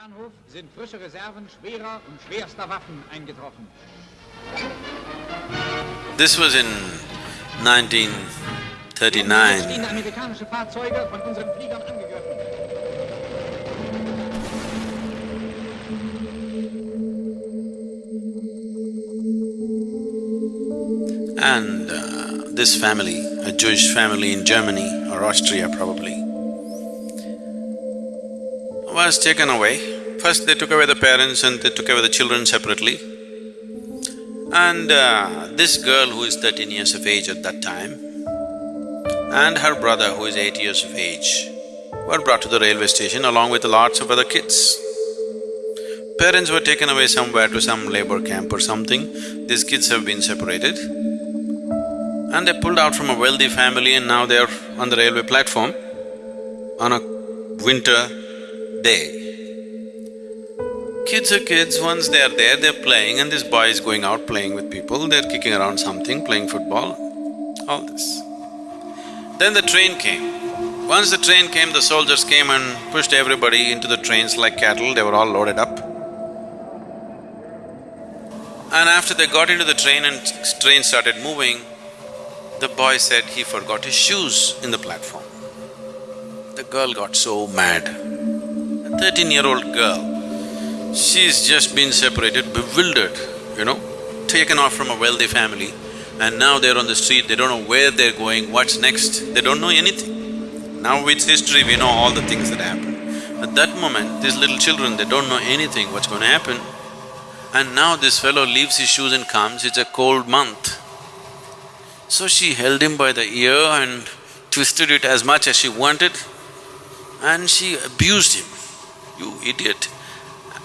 Bahnhof sind frische Reserven schwerer und schwerster Waffen eingetroffen. This was in 1939. stehen amerikanische Fahrzeuge von unseren Fliegern angegriffen. And uh, this family, a Jewish family in Germany or Austria probably, was taken away. First they took away the parents and they took away the children separately. And uh, this girl who is thirteen years of age at that time and her brother who is eight years of age were brought to the railway station along with lots of other kids. Parents were taken away somewhere to some labor camp or something, these kids have been separated. And they pulled out from a wealthy family and now they're on the railway platform on a winter day. Kids are kids, once they are there, they're playing and this boy is going out playing with people, they're kicking around something, playing football, all this. Then the train came. Once the train came, the soldiers came and pushed everybody into the trains like cattle, they were all loaded up. And after they got into the train and train started moving, the boy said he forgot his shoes in the platform. The girl got so mad. Thirteen-year-old girl, she's just been separated, bewildered, you know, taken off from a wealthy family and now they're on the street, they don't know where they're going, what's next, they don't know anything. Now with history, we know all the things that happen. At that moment, these little children, they don't know anything, what's going to happen. And now this fellow leaves his shoes and comes, it's a cold month. So she held him by the ear and twisted it as much as she wanted and she abused him. You idiot,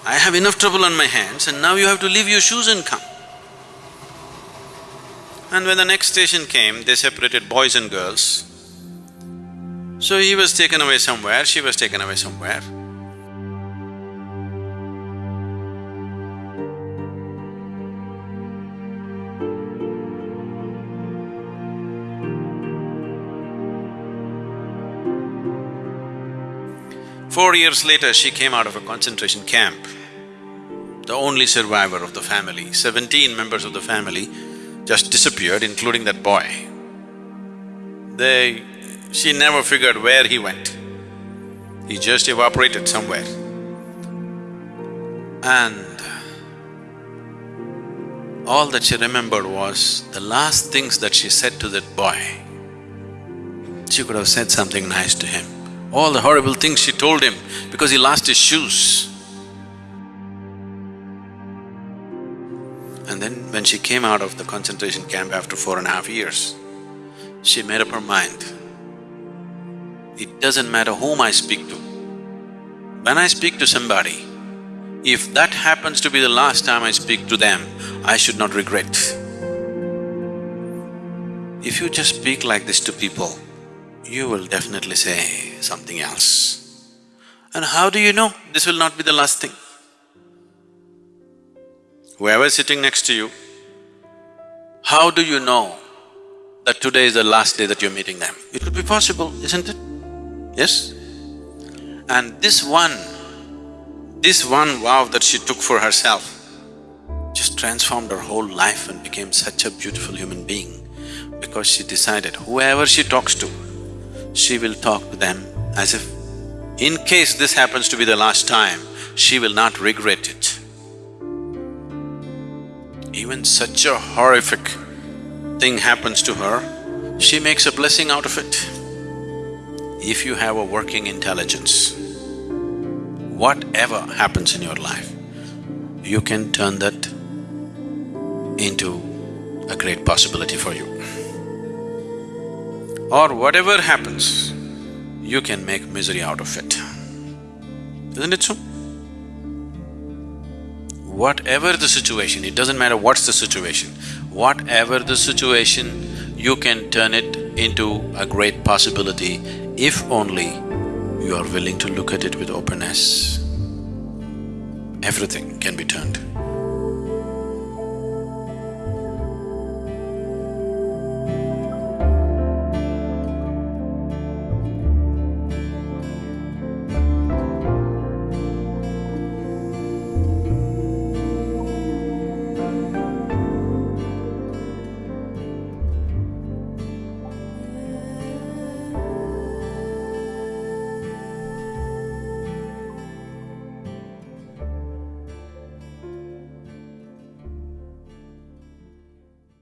I have enough trouble on my hands and now you have to leave your shoes and come. And when the next station came, they separated boys and girls. So he was taken away somewhere, she was taken away somewhere. Four years later, she came out of a concentration camp, the only survivor of the family. Seventeen members of the family just disappeared, including that boy. They… she never figured where he went. He just evaporated somewhere. And all that she remembered was the last things that she said to that boy. She could have said something nice to him. All the horrible things she told him because he lost his shoes. And then when she came out of the concentration camp after four and a half years, she made up her mind. It doesn't matter whom I speak to. When I speak to somebody, if that happens to be the last time I speak to them, I should not regret. If you just speak like this to people, you will definitely say something else. And how do you know this will not be the last thing? Whoever is sitting next to you, how do you know that today is the last day that you're meeting them? It could be possible, isn't it? Yes? And this one, this one vow that she took for herself just transformed her whole life and became such a beautiful human being because she decided whoever she talks to, she will talk to them as if in case this happens to be the last time, she will not regret it. Even such a horrific thing happens to her, she makes a blessing out of it. If you have a working intelligence, whatever happens in your life, you can turn that into a great possibility for you. Or whatever happens, you can make misery out of it. Isn't it so? Whatever the situation, it doesn't matter what's the situation, whatever the situation, you can turn it into a great possibility if only you are willing to look at it with openness. Everything can be turned.